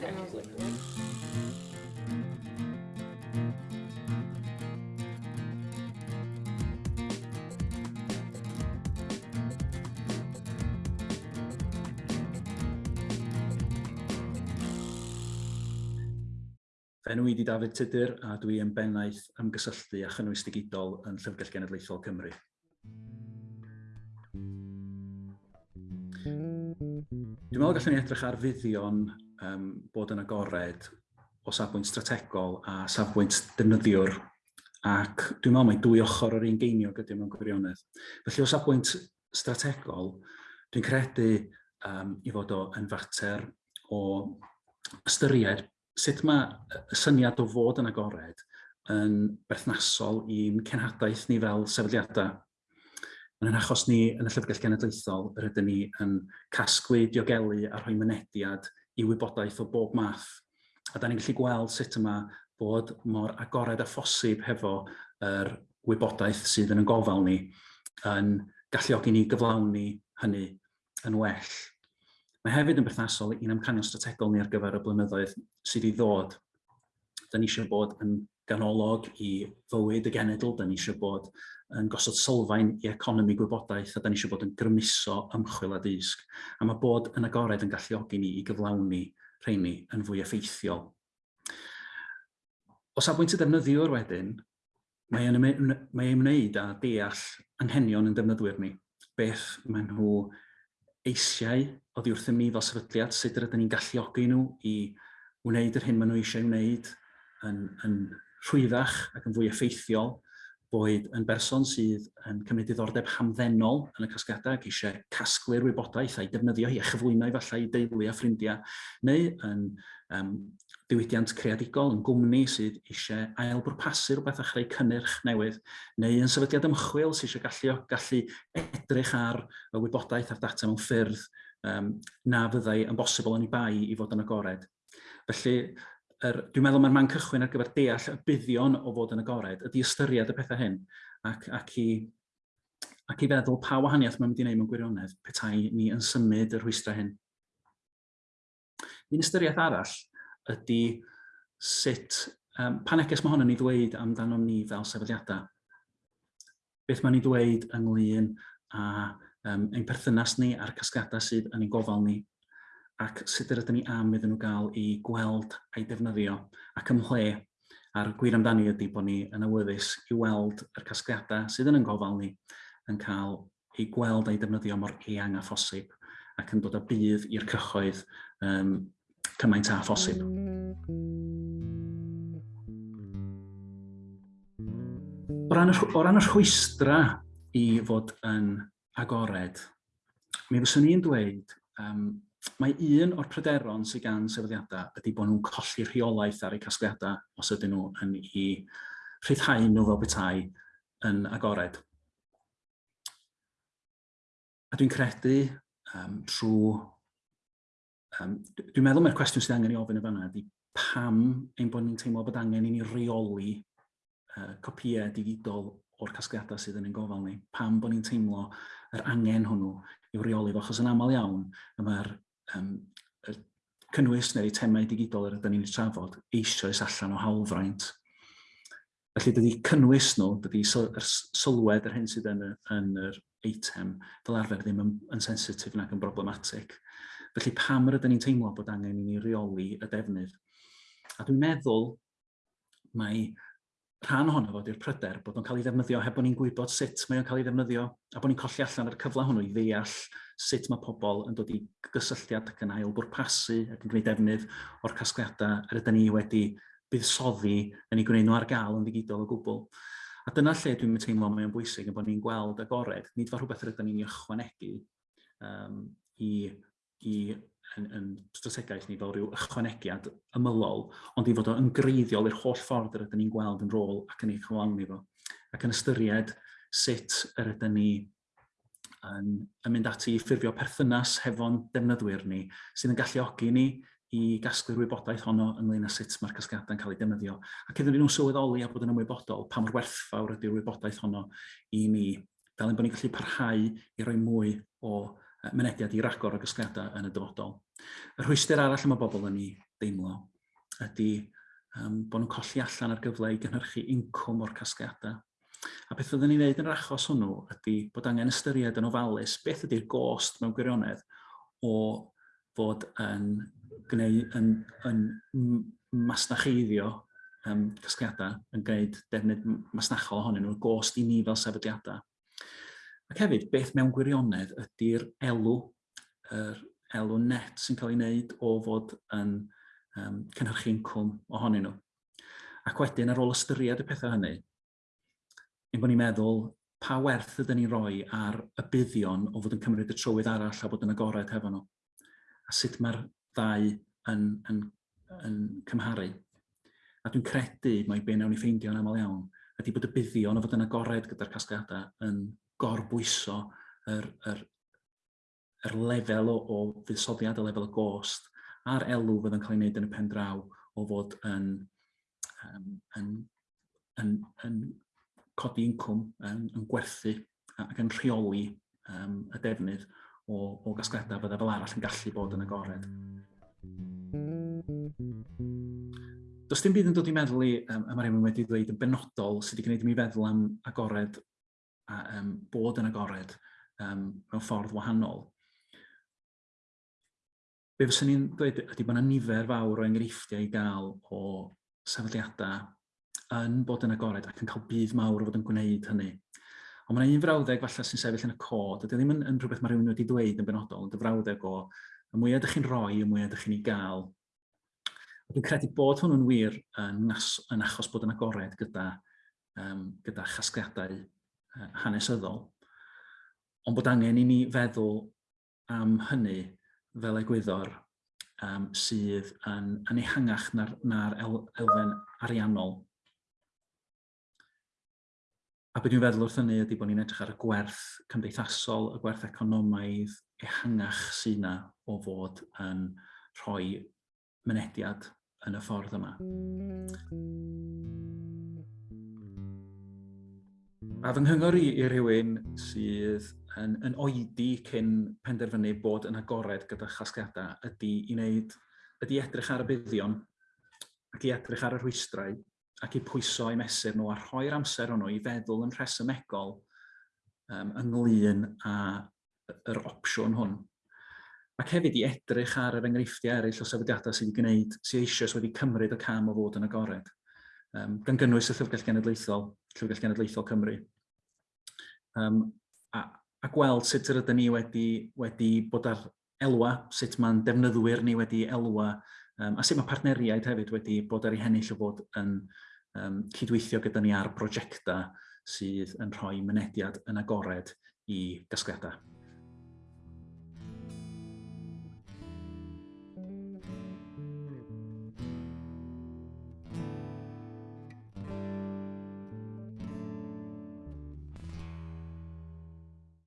Enw i di David Tudur a dwi yn bennaeth ymgysylltu a chynnwys digidol yn Llyfrgell Genedlaethol Cymru. Dwi'n meddwl gallwn ni edrych ar fuddion um, bod yn agored o safbwynt strategol a safbwynt defnyddiwr ac dwi'n meddwl mae dwy ochr o'r un geiniog ydy mewn gwirionedd. Felly o safbwynt strategol, dwi'n credu um, i fod o yn fater o ystyried sut mae y syniad o fod yn agored yn berthnasol i'n cenhadaeth ni fel sefydliadau. Yn yn achos ni yn y Llyfrgell Genedlaethol, yr ydym ni yn casglu, diogelu a rhoi mynediad i wybodaeth o bob math. A da ni'n gallu gweld sut yma bod mor agored a phosib hefo yr wybodaeth sydd yn y gofal ni yn galluogi ni gyflawni hynny yn well. Mae hefyd yn berthnasol i'n amcanion strategol ni ar gyfer y blynyddoedd sydd i ddod. Da ni eisiau bod yn ganolog i fywyd y genedl. Da ni eisiau bod yn gosod sylfaen i economi gwybodaeth a da ni eisiau bod yn grymuso ymchwil a disg. A mae bod yn agored yn galluogi ni i gyflawni rheini yn fwy effeithiol. O safbwynt y defnyddiwr wedyn, mae e'n ymwneud ym â deall anghenion yn defnyddwyr ni. Beth maen nhw eisiau oddi wrth ni fel sefydliad, sut rydyn ni'n galluogi nhw i wneud yr hyn maen nhw eisiau wneud yn, yn rhwyddach ac yn fwy effeithiol, boed yn berson sydd yn cymryd diddordeb hamddenol yn y casgliadau ac eisiau casglu'r wybodaeth a'i defnyddio hi a chyflwyno i falle i deulu a ffrindiau, neu yn um, diwydiant creadigol yn gwmni sydd eisiau ailbwrpasu rhywbeth a chreu cynnyrch newydd, neu yn sefydliad ymchwil sydd eisiau gallu, gallu edrych ar y wybodaeth a'r data mewn ffyrdd um, na fyddai yn bosibl yn ei bai i fod yn agored. Felly, er, dwi'n meddwl mae'r man cychwyn ar gyfer deall y buddion o fod yn agored, ydy ystyried y pethau hyn, ac, ac, i, ac i feddwl pa wahaniaeth mae'n mynd i wneud mewn gwirionedd petai ni yn symud y rhwystrau hyn. Un ystyriaeth arall ydy sut, um, pa neges mae hon yn ei ddweud amdano ni fel sefydliadau. Beth mae'n ei ddweud ynglyn a um, ein perthynas ni a'r casgadau sydd yn ein gofal ni ac sut ydym ni am iddyn nhw gael i gweld a'i defnyddio ac ymhle a'r gwir amdani ydy bod ni yn awyddus i weld yr casgliadau sydd yn yn gofal ni yn cael ei gweld a'i defnyddio mor eang a phosib ac yn dod â bydd i'r cyhoedd um, cymaint a phosib. O ran, y, o ran y rhwystra i fod yn agored, mi fyswn i'n dweud um, mae un o'r pryderon sydd gan sefydliadau ydy bod nhw'n colli rheolaeth ar eu casgliadau os ydyn nhw yn i rhyddhau nhw fel bethau yn agored. A dwi'n credu um, trwy... Um, dwi'n meddwl mae'r cwestiwn sydd angen i ofyn y fanna ydy pam ein bod ni'n teimlo bod angen i ni reoli uh, copiau digidol o'r casgliadau sydd yn ein gofal ni. Pam bod ni'n teimlo yr angen hwnnw i'w reoli fo, achos yn aml iawn, mae'r um, y cynnwys neu'r temau digidol yr ydym ni'n trafod eisoes allan o hawlfraint. Felly dydy cynnwys nhw, dydy yr sylwed yr hyn sydd yn, yn yr eitem fel arfer ddim yn, yn sensitif nac yn broblematig. Felly pam yr ydym ni'n teimlo bod angen i ni reoli y defnydd? A dwi'n meddwl mae rhan ohono fod i'r pryder bod o'n cael ei ddefnyddio heb bod ni'n gwybod sut mae o'n cael ei ddefnyddio a bod ni'n colli allan ar y cyfle hwnnw i ddeall sut mae pobl yn dod i gysylltiad ac yn ail bwrpasu ac yn gwneud defnydd o'r casgliadau yr ydym ni wedi buddsoddi yn ei gwneud nhw ar gael yn ddigidol o gwbl. A dyna lle dwi'n teimlo mae o'n bwysig yn bod ni'n gweld agored, nid fel rhywbeth rydyn ni'n ychwanegu um, i, i yn, yn strategaeth ni fel rhyw ychwanegiad ymylol, ond i fod o'n greiddiol i'r holl ffordd yr ydym ni'n gweld yn rôl ac yn ei chyflawni fo. Ac yn ystyried sut yr ydym ni yn, yn mynd ati i ffurfio perthynas hefo'n defnyddwyr ni sydd yn galluogi ni i gasglu'r wybodaeth honno ynglyn â sut mae'r casgliadau'n cael ei defnyddio. Ac iddyn nhw'n sylweddoli a bod yn ymwybodol pa mor werthfawr ydy'r wybodaeth honno i ni, fel ein bod ni'n gallu parhau i roi mwy o mynediad i ragor o gasgliadau yn y dyfodol. Y rhwystyr arall mae bobl yn ei deimlo ydy um, bod nhw'n colli allan ar gyfle i gynhyrchu incwm o'r casgliadau. A beth fyddwn ni'n neud yn yr achos hwnnw ydy bod angen ystyried yn ofalus beth ydy'r gost mewn gwirionedd o fod yn, gwneud, yn, yn, yn masnacheiddio um, casgliadau, yn gwneud defnydd masnachol ohonyn nhw'n gost i ni fel sefydliadau. Ac hefyd, beth mewn gwirionedd ydy'r elw, yr elw net sy'n cael ei wneud o fod yn um, cynhyrchu incwm ohonyn nhw. Ac wedyn, ar ôl ystyried y pethau hynny, ein bod ni'n meddwl pa werth ydyn ni'n rhoi ar y buddion o fod yn cymryd y trywydd arall a bod yn agored hefo nhw. A sut mae'r ddau yn, yn, yn cymharu. A dwi'n credu mai be wnawn ni ffeindio yn aml iawn ydy bod y buddion o fod yn agored gyda'r casgliadau yn gorbwyso yr, yr, yr lefel o, o fuddsoddiad, y lefel o gost, a'r elw fydd yn cael ei wneud yn y pen draw o fod yn, um, yn, yn, yn, yn codi incwm yn, yn gwerthu ac yn rheoli um, y defnydd o, o gasgliadau fydda fel arall yn gallu bod yn agored. Does dim byd yn dod i meddwl i, um, a rhywun wedi dweud yn benodol sydd wedi gwneud i mi feddwl am agored a um, bod yn agored um, mewn ffordd wahanol. Be fyswn i'n dweud ydy bod yna nifer fawr o enghreifftiau i gael o sefydliadau yn bod yn agored ac yn cael bydd mawr o fod yn gwneud hynny. Ond mae yna un frawddeg falle sy'n sefyll yn y cod, ydy ddim yn, yn rhywbeth mae rhywun wedi dweud yn benodol, ond y frawddeg o y mwyaf ydych chi'n rhoi, y mwyaf ydych chi'n ei gael. Dwi'n credu bod hwnnw'n wir yn, nas, yn achos bod yn agored gyda, um, gyda chasgliadau uh, hanesyddol, ond bod angen i ni feddwl am hynny fel egwyddor um, sydd yn, yn ehangach na'r, nar el, elfen ariannol A beth dwi'n feddwl wrth hynny ydy bod ni'n edrych ar y gwerth cymdeithasol, y gwerth economaidd ehangach sy'n na o fod yn rhoi mynediad yn y ffordd yma. A fy nghyngor i, i rhywun sydd yn, yn oedi cyn penderfynu bod yn agored gyda chasgiadau ydy i wneud, ydy edrych ar y buddion ac i edrych ar y rhwystrau ac i pwyso i mesur nhw a rhoi'r amser hwnnw i feddwl yn rhesymegol um, ynglyn â yr opsiwn hwn. Ac hefyd i edrych ar yr enghreifftiau eraill o sefydliadau sydd wedi gwneud, sydd eisiau wedi cymryd y cam o fod yn agored, um, gan gynnwys y Llyfrgell Genedlaethol, Llyfrgell Genedlaethol Cymru. Um, a, a gweld sut yr ydym ni wedi, wedi bod ar elwa, sut mae'n defnyddwyr ni wedi elwa, um, a sut mae partneriaid hefyd wedi bod ar ei hennill o fod yn, um, cydweithio gyda ni ar brosiectau sydd yn rhoi mynediad yn agored i gasgliadau.